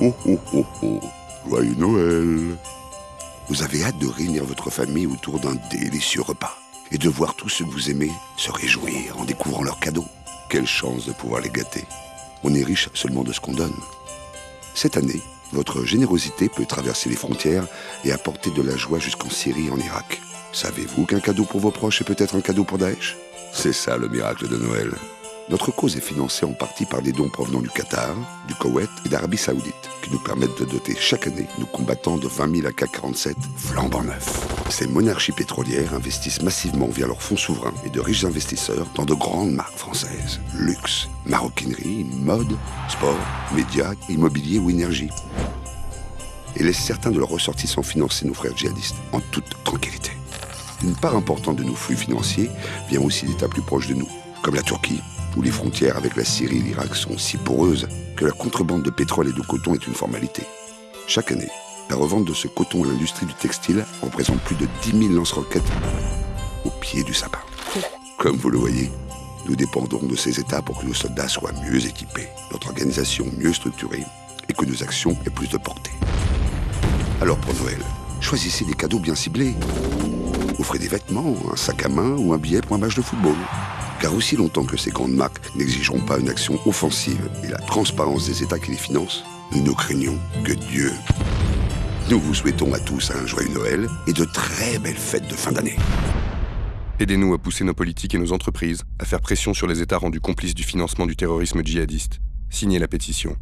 Oh oh oh oh, joyeux Noël Vous avez hâte de réunir votre famille autour d'un délicieux repas et de voir tous ceux que vous aimez se réjouir en découvrant leurs cadeaux. Quelle chance de pouvoir les gâter. On est riche seulement de ce qu'on donne. Cette année, votre générosité peut traverser les frontières et apporter de la joie jusqu'en Syrie et en Irak. Savez-vous qu'un cadeau pour vos proches est peut-être un cadeau pour Daesh? C'est ça le miracle de Noël. Notre cause est financée en partie par des dons provenant du Qatar, du Koweït et d'Arabie Saoudite, qui nous permettent de doter chaque année nos combattants de 20 000 AK-47 flambant neufs. Ces monarchies pétrolières investissent massivement via leurs fonds souverains et de riches investisseurs dans de grandes marques françaises. Luxe, maroquinerie, mode, sport, médias, immobilier ou énergie. Et laissent certains de leurs ressortissants financer nos frères djihadistes en toute tranquillité. Une part importante de nos flux financiers vient aussi d'États plus proches de nous, comme la Turquie, où les frontières avec la Syrie et l'Irak sont si poreuses que la contrebande de pétrole et de coton est une formalité. Chaque année, la revente de ce coton à l'industrie du textile représente plus de 10 000 lance-roquettes au pied du sapin. Comme vous le voyez, nous dépendons de ces États pour que nos soldats soient mieux équipés, notre organisation mieux structurée et que nos actions aient plus de portée. Alors pour Noël, choisissez des cadeaux bien ciblés. Offrez des vêtements, un sac à main ou un billet pour un match de football. Car aussi longtemps que ces grandes marques n'exigeront pas une action offensive et la transparence des États qui les financent, nous ne craignons que Dieu. Nous vous souhaitons à tous un joyeux Noël et de très belles fêtes de fin d'année. Aidez-nous à pousser nos politiques et nos entreprises à faire pression sur les États rendus complices du financement du terrorisme djihadiste. Signez la pétition